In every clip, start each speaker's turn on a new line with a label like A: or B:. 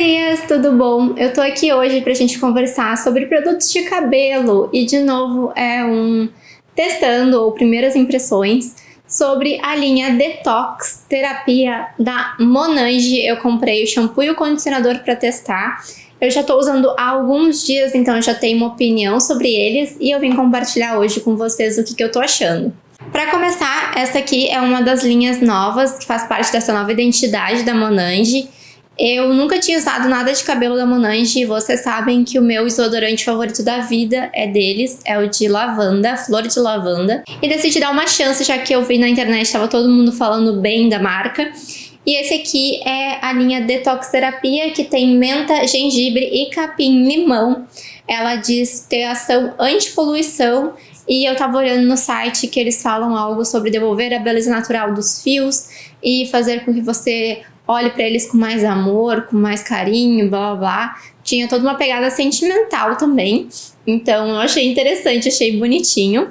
A: gurias, tudo bom? Eu tô aqui hoje pra gente conversar sobre produtos de cabelo e de novo é um testando ou primeiras impressões sobre a linha Detox Terapia da Monange. Eu comprei o shampoo e o condicionador para testar. Eu já tô usando há alguns dias, então eu já tenho uma opinião sobre eles e eu vim compartilhar hoje com vocês o que, que eu tô achando. Para começar, essa aqui é uma das linhas novas que faz parte dessa nova identidade da Monange eu nunca tinha usado nada de cabelo da Monange e vocês sabem que o meu desodorante favorito da vida é deles, é o de lavanda, flor de lavanda. E decidi dar uma chance, já que eu vi na internet, estava todo mundo falando bem da marca. E esse aqui é a linha Detox Terapia, que tem menta, gengibre e capim-limão. Ela diz ter ação anti-poluição e eu tava olhando no site que eles falam algo sobre devolver a beleza natural dos fios e fazer com que você olhe para eles com mais amor, com mais carinho, blá blá blá. Tinha toda uma pegada sentimental também, então eu achei interessante, achei bonitinho.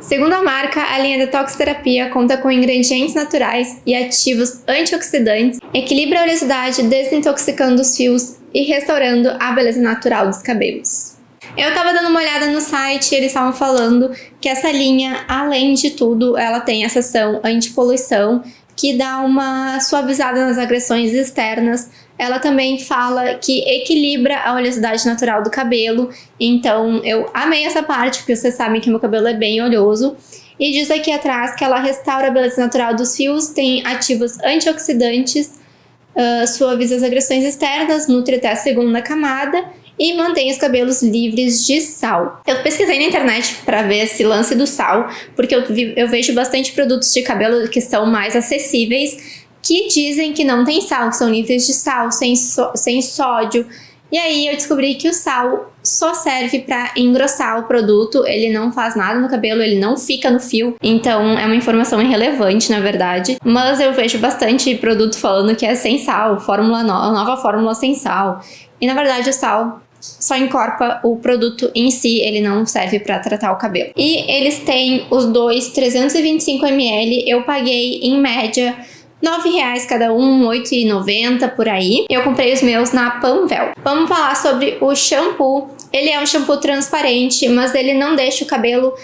A: Segundo a marca, a linha Detox Terapia conta com ingredientes naturais e ativos antioxidantes, equilibra a oleosidade, desintoxicando os fios e restaurando a beleza natural dos cabelos. Eu tava dando uma olhada no site e eles estavam falando que essa linha, além de tudo, ela tem essa ação anti-poluição, que dá uma suavizada nas agressões externas. Ela também fala que equilibra a oleosidade natural do cabelo, então eu amei essa parte, porque vocês sabem que meu cabelo é bem oleoso. E diz aqui atrás que ela restaura a beleza natural dos fios, tem ativos antioxidantes, uh, suaviza as agressões externas, nutre até a segunda camada e mantém os cabelos livres de sal. Eu pesquisei na internet para ver esse lance do sal, porque eu, vi, eu vejo bastante produtos de cabelo que são mais acessíveis, que dizem que não tem sal, que são livres de sal, sem, so, sem sódio. E aí eu descobri que o sal só serve para engrossar o produto, ele não faz nada no cabelo, ele não fica no fio, então é uma informação irrelevante na verdade. Mas eu vejo bastante produto falando que é sem sal, fórmula no nova fórmula sem sal. E na verdade o sal só encorpa o produto em si, ele não serve para tratar o cabelo. E eles têm os dois 325ml, eu paguei em média R$ reais cada um, R$ 8,90 por aí. Eu comprei os meus na Panvel. Vamos falar sobre o shampoo. Ele é um shampoo transparente, mas ele não deixa o cabelo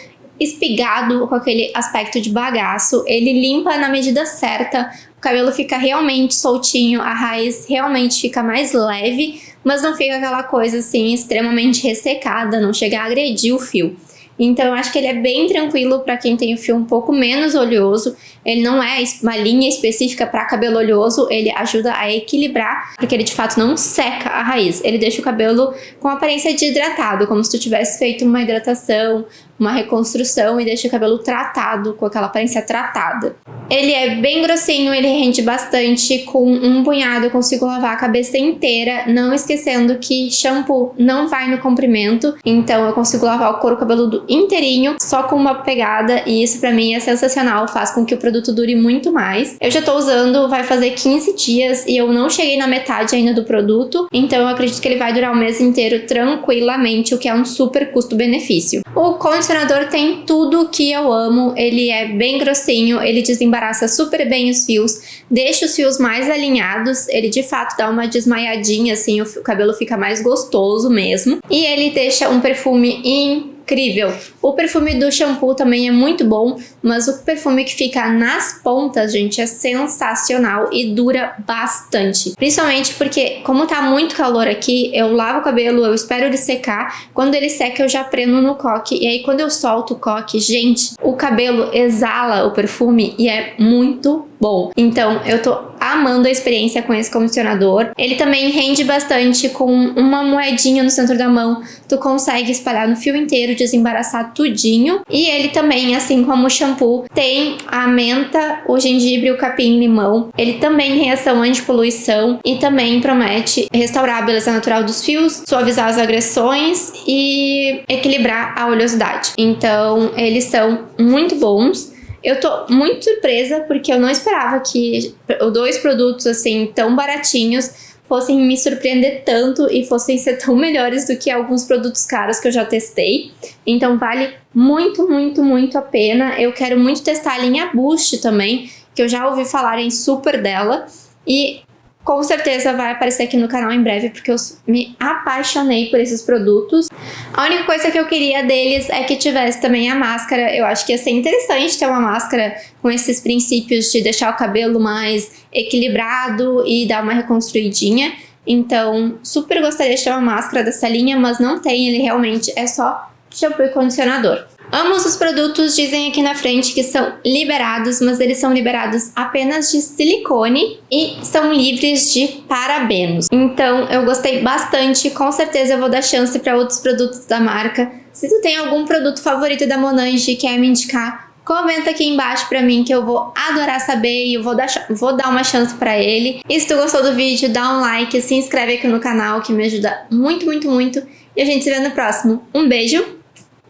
A: espigado com aquele aspecto de bagaço. Ele limpa na medida certa, o cabelo fica realmente soltinho, a raiz realmente fica mais leve, mas não fica aquela coisa assim extremamente ressecada, não chega a agredir o fio. Então eu acho que ele é bem tranquilo para quem tem o fio um pouco menos oleoso. Ele não é uma linha específica para cabelo oleoso, ele ajuda a equilibrar, porque ele de fato não seca a raiz. Ele deixa o cabelo com aparência de hidratado, como se tu tivesse feito uma hidratação, uma reconstrução e deixa o cabelo tratado, com aquela aparência tratada. Ele é bem grossinho, ele rende bastante, com um punhado eu consigo lavar a cabeça inteira, não esquecendo que shampoo não vai no comprimento, então eu consigo lavar o couro cabeludo inteirinho, só com uma pegada, e isso pra mim é sensacional, faz com que o produto dure muito mais. Eu já tô usando, vai fazer 15 dias, e eu não cheguei na metade ainda do produto, então eu acredito que ele vai durar o mês inteiro tranquilamente, o que é um super custo-benefício. O condicionador tem tudo que eu amo, ele é bem grossinho, ele desembaraça super bem os fios, deixa os fios mais alinhados, ele de fato dá uma desmaiadinha assim, o cabelo fica mais gostoso mesmo. E ele deixa um perfume incrível incrível. O perfume do shampoo também é muito bom, mas o perfume que fica nas pontas, gente, é sensacional e dura bastante. Principalmente porque, como tá muito calor aqui, eu lavo o cabelo, eu espero ele secar. Quando ele seca, eu já prendo no coque. E aí, quando eu solto o coque, gente, o cabelo exala o perfume e é muito bom. Então, eu tô amando a experiência com esse condicionador. Ele também rende bastante com uma moedinha no centro da mão. Tu consegue espalhar no fio inteiro, desembaraçar tudinho. E ele também, assim como o shampoo, tem a menta, o gengibre, o capim-limão. Ele também tem ação anti-poluição e também promete restaurar a beleza natural dos fios, suavizar as agressões e equilibrar a oleosidade. Então, eles são muito bons. Eu tô muito surpresa porque eu não esperava que dois produtos assim tão baratinhos fossem me surpreender tanto e fossem ser tão melhores do que alguns produtos caros que eu já testei. Então vale muito, muito, muito a pena. Eu quero muito testar a linha Boost também, que eu já ouvi falarem super dela. E com certeza vai aparecer aqui no canal em breve, porque eu me apaixonei por esses produtos. A única coisa que eu queria deles é que tivesse também a máscara. Eu acho que ia ser interessante ter uma máscara com esses princípios de deixar o cabelo mais equilibrado e dar uma reconstruidinha. Então, super gostaria de ter uma máscara dessa linha, mas não tem, ele realmente é só shampoo e condicionador. Ambos os produtos dizem aqui na frente que são liberados, mas eles são liberados apenas de silicone e são livres de parabenos. Então eu gostei bastante, com certeza eu vou dar chance para outros produtos da marca. Se tu tem algum produto favorito da Monange e quer me indicar, comenta aqui embaixo pra mim que eu vou adorar saber e eu vou dar, vou dar uma chance pra ele. E se tu gostou do vídeo, dá um like, se inscreve aqui no canal que me ajuda muito, muito, muito. E a gente se vê no próximo. Um beijo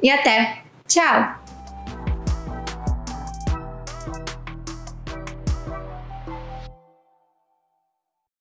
A: e até! Tchau!